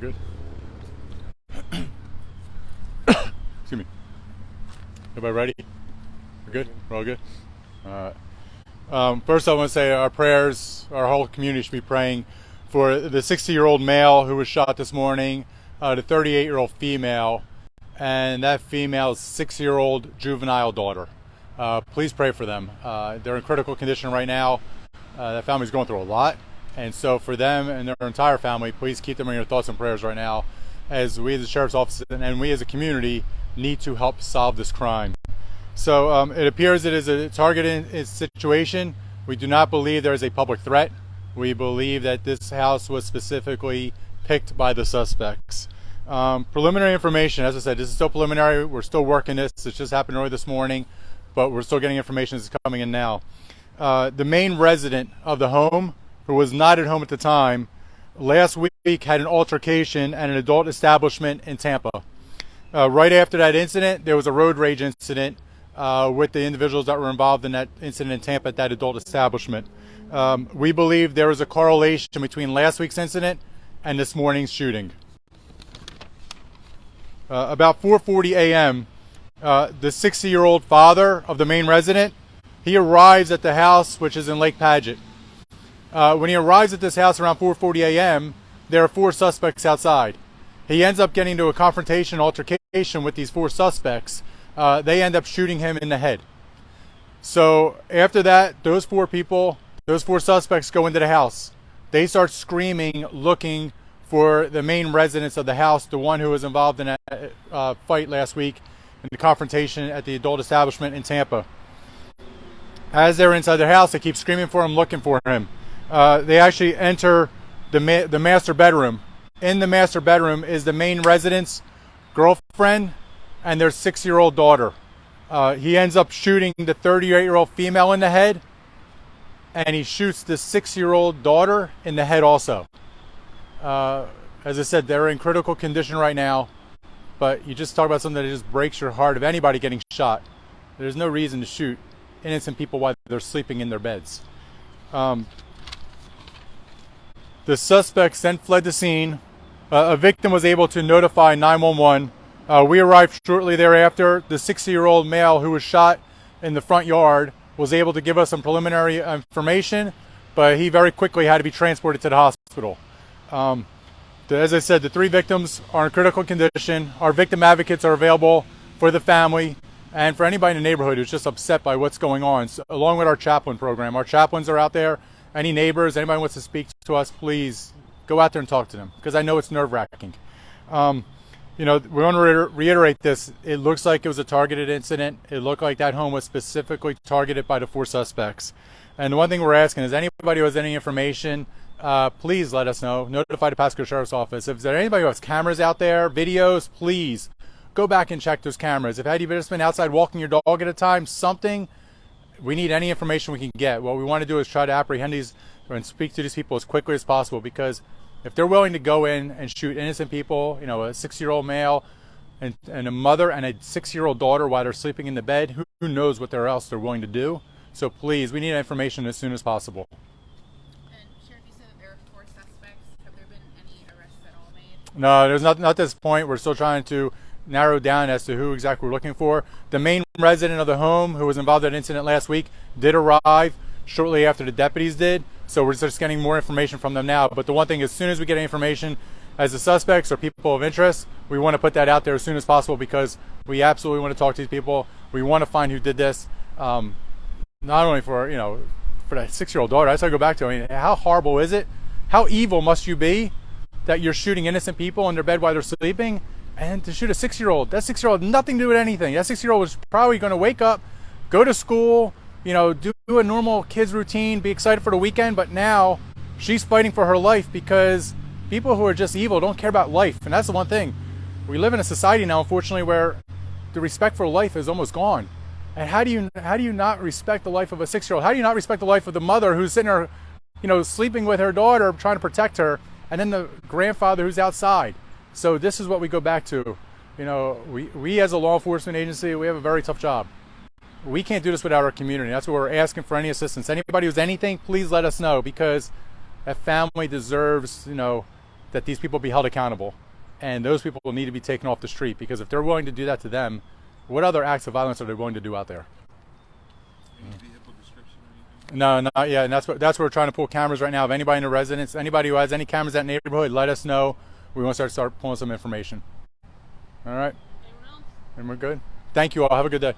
We're good. Excuse me. Everybody ready? We're good? We're all good? All right. Um, first, I want to say our prayers, our whole community should be praying for the 60 year old male who was shot this morning, uh, the 38 year old female, and that female's six year old juvenile daughter. Uh, please pray for them. Uh, they're in critical condition right now. Uh, that family's going through a lot. And so, for them and their entire family, please keep them in your thoughts and prayers right now as we as the Sheriff's Office and we as a community need to help solve this crime. So um, it appears it is a targeted situation. We do not believe there is a public threat. We believe that this house was specifically picked by the suspects. Um, preliminary information, as I said, this is still preliminary. We're still working this. It just happened early this morning, but we're still getting information that's coming in now. Uh, the main resident of the home, who was not at home at the time, last week had an altercation at an adult establishment in Tampa. Uh, right after that incident, there was a road rage incident uh, with the individuals that were involved in that incident in Tampa at that adult establishment. Um, we believe there is a correlation between last week's incident and this morning's shooting. Uh, about 4:40 a.m., uh, the 60-year-old father of the main resident he arrives at the house, which is in Lake Padgett. Uh, when he arrives at this house around 4:40 a.m., there are four suspects outside. He ends up getting into a confrontation, altercation with these four suspects. Uh, they end up shooting him in the head. So after that, those four people, those four suspects go into the house. They start screaming, looking for the main residents of the house, the one who was involved in a uh, fight last week in the confrontation at the adult establishment in Tampa. As they're inside their house, they keep screaming for him, looking for him. Uh, they actually enter the ma- the master bedroom in the master bedroom is the main resident's girlfriend and their six year old daughter. Uh, he ends up shooting the 38 year old female in the head, and he shoots the six year old daughter in the head also. Uh, as I said, they're in critical condition right now, but you just talk about something that just breaks your heart of anybody getting shot. There's no reason to shoot innocent people while they're sleeping in their beds. Um, the suspects then fled the scene uh, a victim was able to notify 911. Uh, we arrived shortly thereafter. The 60 year old male who was shot in the front yard was able to give us some preliminary information, but he very quickly had to be transported to the hospital. Um, as I said, the three victims are in critical condition. Our victim advocates are available for the family and for anybody in the neighborhood who's just upset by what's going on, so, along with our chaplain program. Our chaplains are out there. Any neighbors, anybody wants to speak to us, please go out there and talk to them because I know it's nerve wracking. Um, you know, we want to reiterate this. It looks like it was a targeted incident. It looked like that home was specifically targeted by the four suspects. And the one thing we're asking is anybody who has any information, uh, please let us know. Notify the Pasco Sheriff's Office. If there's anybody who has cameras out there, videos, please go back and check those cameras. If had you been outside walking your dog at a time, something, we need any information we can get. What we want to do is try to apprehend these and speak to these people as quickly as possible because if they're willing to go in and shoot innocent people, you know, a six-year-old male and, and a mother and a six-year-old daughter while they're sleeping in the bed, who, who knows what they're else they're willing to do? So please, we need information as soon as possible. No, there's not, not this point. We're still trying to narrow down as to who exactly we're looking for. The main resident of the home who was involved in that incident last week did arrive shortly after the deputies did. So we're just getting more information from them now. But the one thing, as soon as we get information as the suspects or people of interest, we want to put that out there as soon as possible because we absolutely want to talk to these people. We want to find who did this. Um, not only for you know for that six-year-old daughter. I just go back to. I mean, how horrible is it? How evil must you be that you're shooting innocent people in their bed while they're sleeping, and to shoot a six-year-old? That six-year-old nothing to do with anything. That six-year-old was probably going to wake up, go to school, you know, do a normal kids routine, be excited for the weekend, but now she's fighting for her life because people who are just evil don't care about life. And that's the one thing. We live in a society now, unfortunately, where the respect for life is almost gone. And how do you how do you not respect the life of a six year old? How do you not respect the life of the mother who's sitting there, you know, sleeping with her daughter, trying to protect her, and then the grandfather who's outside? So this is what we go back to. You know, we, we as a law enforcement agency, we have a very tough job. We can't do this without our community. That's what we're asking for any assistance. Anybody who's anything, please let us know because a family deserves, you know, that these people be held accountable. And those people will need to be taken off the street because if they're willing to do that to them, what other acts of violence are they willing to do out there? No, not yet. And that's what that's what we're trying to pull cameras right now. If anybody in the residence, anybody who has any cameras in that neighborhood, let us know we want to start, start pulling some information. All right. And we're good. Thank you all. Have a good day.